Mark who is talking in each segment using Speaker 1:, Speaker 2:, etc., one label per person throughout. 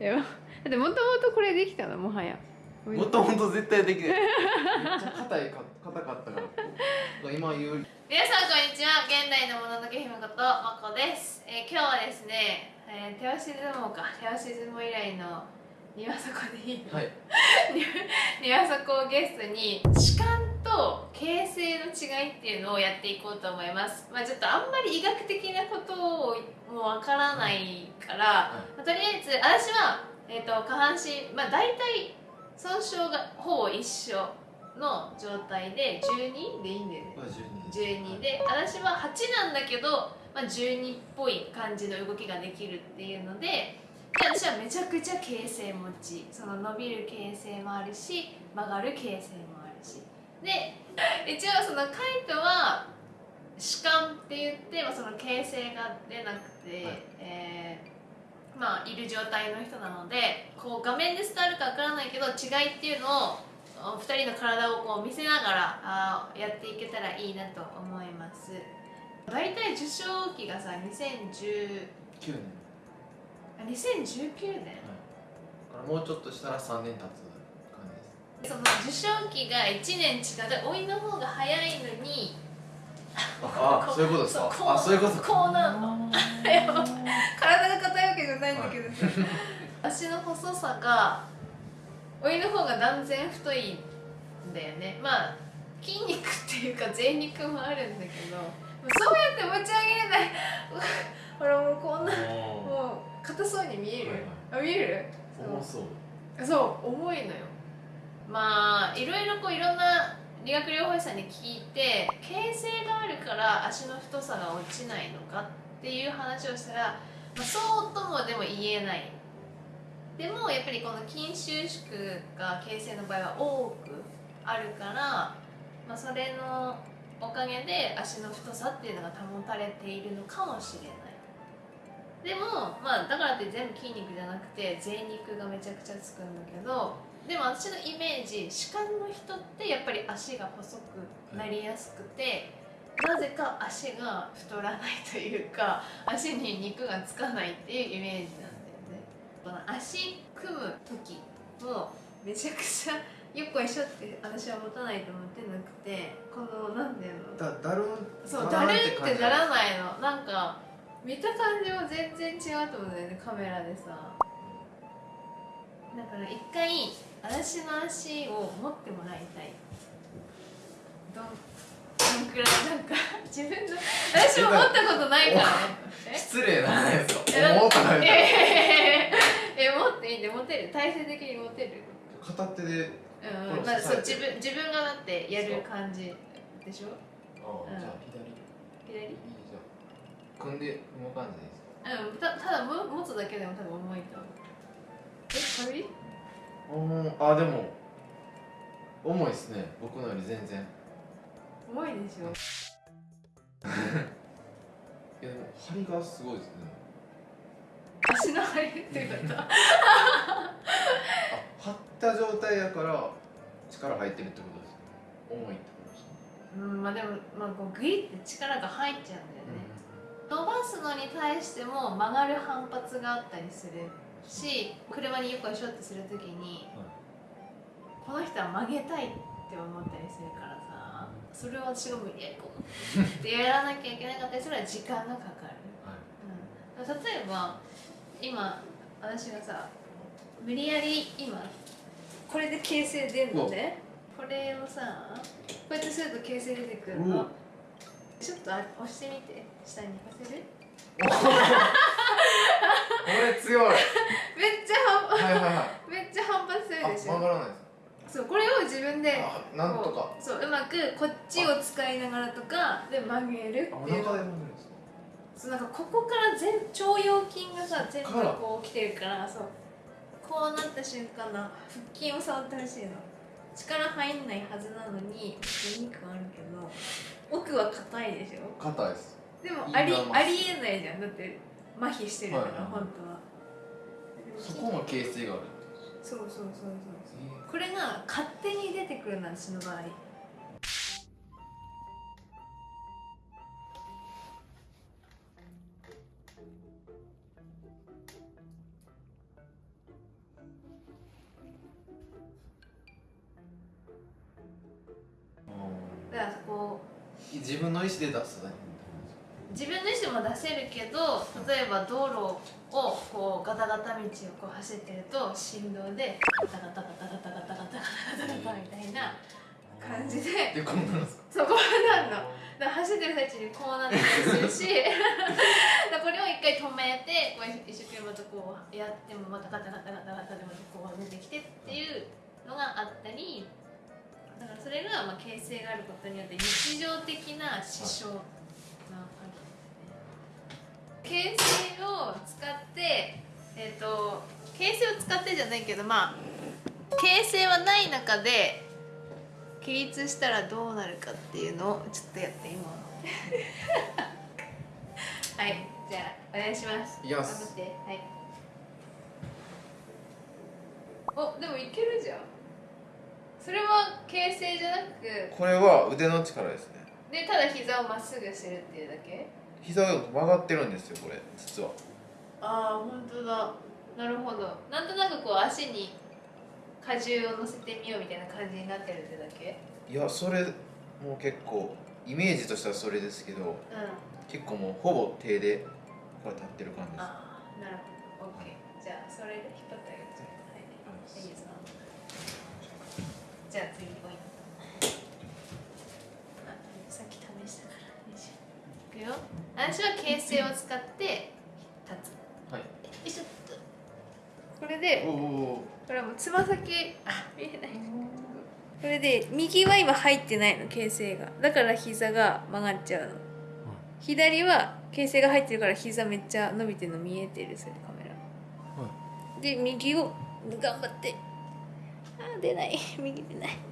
Speaker 1: いや だってもともとこれできたのもはや。
Speaker 2: もともと絶対できない。めっちゃ硬いか硬かったから。今言う。
Speaker 1: 皆さんこんにちは現代のもののけ姫ことまこです、えー今日はですね、えー手押し相撲か手押し相撲以来の庭底でいいの、
Speaker 2: はい。
Speaker 1: 庭底をゲストに歯間と形成の違いっていうのをやっていこうと思います。まあちょっとあんまり医学的なことをもうわからないから、まあとりあえず私は、えー、と下半身まあ大体損傷がほぼ一緒の状態で12でいいんだよね。
Speaker 2: これ12
Speaker 1: 12で。私は8なんだけど、まあ、12っぽい感じの動きができるっていうのでで私はめちゃくちゃ形成持ちその伸びる形成もあるし曲がる形成もあるしで一応そのカイトは弛緩って言って、まあ、その形成が出なくて、
Speaker 2: はい。
Speaker 1: えーまあいる状態の人なのでこう画面で伝わるかわからないけど違いっていうのをお二人の体をこう見せながらあーやっていけたらいいなと思います。大体受賞期がさ2010
Speaker 2: 9年。
Speaker 1: あ2019年。
Speaker 2: だからもうちょっとしたら3年経つ
Speaker 1: その受賞期が1年違うで老いの方が早いのにこ
Speaker 2: あそういうことですか？
Speaker 1: そうこう
Speaker 2: あそういうことか？
Speaker 1: こうなの。体が硬いわけじゃないんだけどさ、足の細さが老いの方が断然太いんだよね。まあ筋肉っていうか贅肉もあるんだけどそうやって持ち上げれない。ほらもうこんなもう硬そうに見える、あ見える？
Speaker 2: 重そう。
Speaker 1: そう重いのよまあいろいろこういろんな理学療法士さんに聞いて形成があるから足の太さが落ちないのかっていう話をしたら、まあ、そうともでも言えない。でもやっぱりこの筋収縮が形成の場合は多くあるから、まあ、それのおかげで足の太さっていうのが保たれているのかもしれない。でもまあだからって全部筋肉じゃなくて贅肉がめちゃくちゃつくんだけどでも私のイメージ歯間の人ってやっぱり足が細くなりやすくて、なぜか足が太らないというか 足に肉がつかないっていうイメージなんだよね。この足組む時もめちゃくちゃよっこいしょって私は持たないと思ってなくてこのなんていうの？
Speaker 2: だだるん
Speaker 1: そう
Speaker 2: だ
Speaker 1: る
Speaker 2: って
Speaker 1: ならないの。なんか見た感じも全然違うと思うんだよねカメラでさ。だから一回私の足を持ってもらいたい。どんどんくらいなんか 自分の私も持ったことないから。
Speaker 2: 失礼な話です
Speaker 1: えだ
Speaker 2: か重たない
Speaker 1: え え持っていいんで持てる？体勢的に持てる？
Speaker 2: 片手で
Speaker 1: うん、まあ、そう自分自分がだってやる感じでしょ？う。ん
Speaker 2: あじゃあ左。
Speaker 1: 左？
Speaker 2: いいじゃあ組んで組む感じでいいです。か
Speaker 1: うん、たただも持つだけでも多分重いと思う。え軽い？
Speaker 2: うんあでも重いですね僕のより全然。
Speaker 1: 重いでしょ。
Speaker 2: いやでも張りがすごいですね。
Speaker 1: 足の張りっていうこと？
Speaker 2: あ張った状態やから力入ってるってことですよ重いってことですね。
Speaker 1: うんまあでも、まあ、こうグイって力が入っちゃうんだよね、伸ばすのに対しても曲がる反発があったりするし車によくしょってするときに、この人は曲げたいって思ったりするからさそれを私が無理やりこう ってやらなきゃいけなかったりするのは時間がかかる
Speaker 2: はい。
Speaker 1: うん、例えば今私がさ無理やり今これで形成出るのね。これをさこうやってすると形成出てくる
Speaker 2: う
Speaker 1: の。
Speaker 2: わ
Speaker 1: ちょっとあ押してみて。下に。行かせる
Speaker 2: これ強い。
Speaker 1: めっちゃ反
Speaker 2: はいはいはい。
Speaker 1: めっちゃ反発する
Speaker 2: あ
Speaker 1: でしょ
Speaker 2: 曲がらないです
Speaker 1: そうこれを自分で
Speaker 2: あなんとか。
Speaker 1: そううまくこっちを使いながらとかで曲げるっていう。
Speaker 2: 腹で曲げるんですか？
Speaker 1: そうなんかここから全腸腰筋がさ全部こう来てるからそう。こうなった瞬間の腹筋を触ってほしいの。力入んないはずなのに筋肉はあるけど奥は硬いでしょ？
Speaker 2: 硬いです。
Speaker 1: でもありありえないじゃん。だって麻痺してるから、
Speaker 2: はい、
Speaker 1: 本当は。
Speaker 2: そこも形成がある
Speaker 1: そうそうそうそう、
Speaker 2: えー、
Speaker 1: これが勝手に出てくるな私の場合。
Speaker 2: 自分の意思で出すだ
Speaker 1: 自分の意思でも出せるけど例えば道路をこうガタガタ道をこう走ってると振動でガタガタガタガタガタガタガタガタみたいな感じで。
Speaker 2: でこんなんですか？
Speaker 1: そこなんの。だ走ってる最中にこうなったりするし だこれを一回止めてこう一生懸命またこうやってもまたガタガタガタガタでまたこう出てきてっていうのがあったりだからそれがまあ形成があることによって日常的な支障なわけですね形成を使ってえっ、と形成を使ってじゃないけどまあ形成はない中で起立したらどうなるかっていうのをちょっとやってみますはいじゃあお願いします。
Speaker 2: いきます。
Speaker 1: 頑張って。はい。おでもいけるじゃん。それは形成じゃなく
Speaker 2: これは腕の力ですね。
Speaker 1: でただ膝をまっすぐするっていうだけ？
Speaker 2: 膝が曲がってるんですよこれ実は。
Speaker 1: ああ本当だ。なるほど。なんとなくこう足に荷重を乗せてみようみたいな感じになってるってだけ？
Speaker 2: いやそれもう結構イメージとしてはそれですけど
Speaker 1: うん。
Speaker 2: 結構もうほぼ手でこれ立ってる感じです。
Speaker 1: ああなるほど。OK じゃあそれで引っ張ってあげて。はいいいですか？じゃあ次私は形成を使って立つ。
Speaker 2: はい。
Speaker 1: よいしょっとこれでこれはもうつま先。あ。見えない。これで右は今入ってないの形成が。だから膝が曲がっちゃうの。左は形成が入ってるから膝めっちゃ伸びてるの見えてるそれカメラ。で右を頑張って。あー出ない。右出ない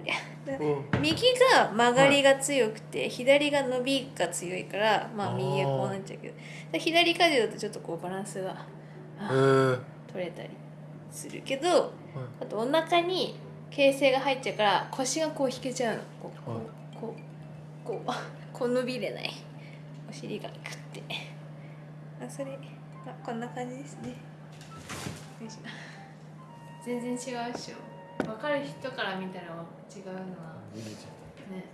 Speaker 1: こりゃ右が曲がりが強くて、左が伸びが強いからまあ右はこうなっちゃうけど。で左風だとちょっとこうバランスが取れたりするけどあとお腹に形成が入っちゃうから腰がこう引けちゃうの。こうこ
Speaker 3: はい。う
Speaker 1: こうこう こう伸びれない。お尻がグッて。あそれあこんな感じですね。全然違うっしょ分かる人から見たら違うのは。ね、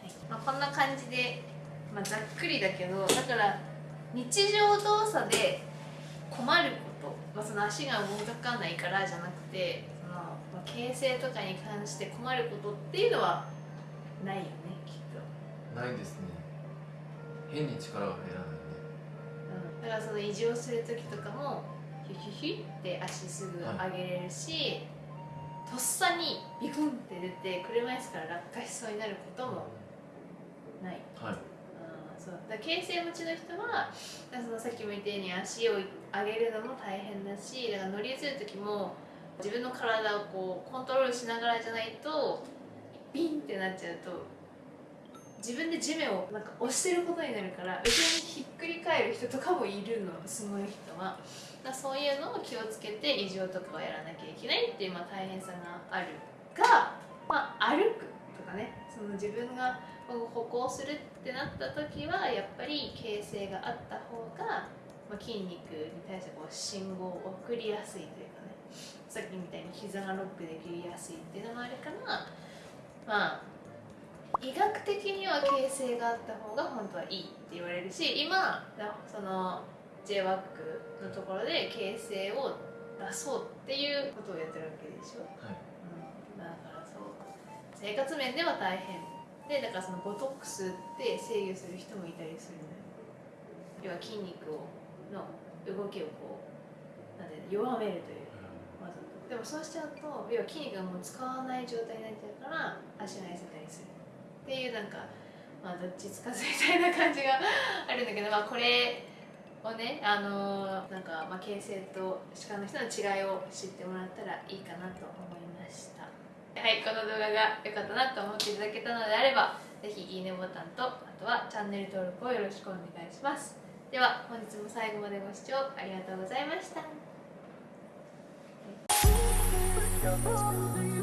Speaker 1: はい。まあ、こんな感じで、まあ、ざっくりだけどだから日常動作で困ること、まあ、その足が動かないからじゃなくてその、まあ、形成とかに関して困ることっていうのはないよねきっと、
Speaker 2: ないですね。変に力が入らない
Speaker 1: うん、だからその移動する時とかもヒュヒュヒュって足すぐ上げれるし、とっさにビクンって出て車椅子から落下しそうになることもない。
Speaker 2: はい。
Speaker 1: あーそう。だ形成持ちの人はそのさっきも言ったように足を上げるのも大変だしだから乗り移る時も自分の体をこうコントロールしながらじゃないとビンってなっちゃうと自分で地面をなんか押してることになるから後ろにひっくり返る人とかもいるの。すごい人は。だそういうのを気をつけて異常とかをやらなきゃいけないっていうまあ大変さがあるが、まあ、歩くとかね。その自分が歩行するってなった時はやっぱり形成があった方が、まあ、筋肉に対してこう信号を送りやすいというかね。さっきみたいに膝がロックできやすいっていうのもあるからまあ医学的には形成があった方が本当はいいって言われるし今その j w a c のところで形成を出そうっていうことをやってるわけでしょ、
Speaker 2: はい。
Speaker 1: うん、だからそう生活面では大変。でだからそのボトックスで制御する人もいたりするのよ。要は筋肉をの動きをこうなんていうの弱めるという。わざとでもそうしちゃうと要は筋肉がもう使わない状態になっちゃうから足が痩せたりするっていうなんかまあどっちつかずみたいな感じがあるんだけど まあこれをねあのーなんかまあ形成と歯科の人の違いを知ってもらったらいいかなと思いましたはいこの動画が良かったなと思っていただけたのであればぜひいいねボタンとあとはチャンネル登録をよろしくお願いしますでは本日も最後までご視聴ありがとうございました
Speaker 4: Thank you.